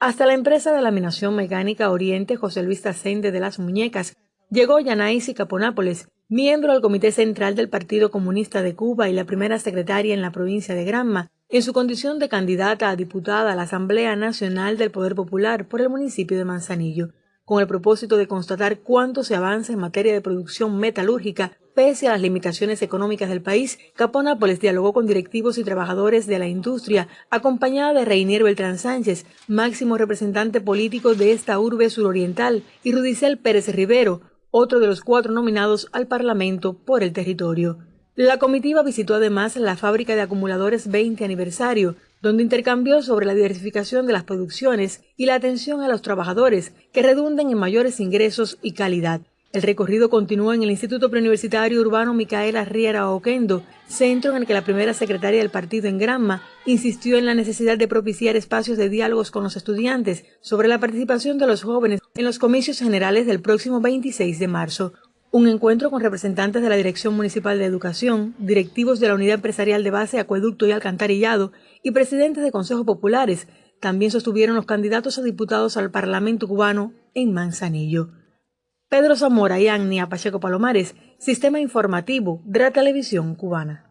Hasta la empresa de laminación mecánica Oriente José Luis Tacente de las Muñecas llegó Yanaisi Caponápoles, miembro del Comité Central del Partido Comunista de Cuba y la primera secretaria en la provincia de Granma, en su condición de candidata a diputada a la Asamblea Nacional del Poder Popular por el municipio de Manzanillo, con el propósito de constatar cuánto se avanza en materia de producción metalúrgica Pese a las limitaciones económicas del país, Caponápoles dialogó con directivos y trabajadores de la industria, acompañada de Reinier Beltrán Sánchez, máximo representante político de esta urbe suroriental, y Rudicel Pérez Rivero, otro de los cuatro nominados al Parlamento por el territorio. La comitiva visitó además la fábrica de acumuladores 20 aniversario, donde intercambió sobre la diversificación de las producciones y la atención a los trabajadores que redunden en mayores ingresos y calidad. El recorrido continúa en el Instituto Preuniversitario Urbano Micaela Riera Oquendo, centro en el que la primera secretaria del partido en Granma insistió en la necesidad de propiciar espacios de diálogos con los estudiantes sobre la participación de los jóvenes en los comicios generales del próximo 26 de marzo. Un encuentro con representantes de la Dirección Municipal de Educación, directivos de la Unidad Empresarial de Base, Acueducto y Alcantarillado y presidentes de consejos populares también sostuvieron los candidatos a diputados al Parlamento cubano en Manzanillo. Pedro Zamora y Agnia Pacheco Palomares, Sistema Informativo de la Televisión Cubana.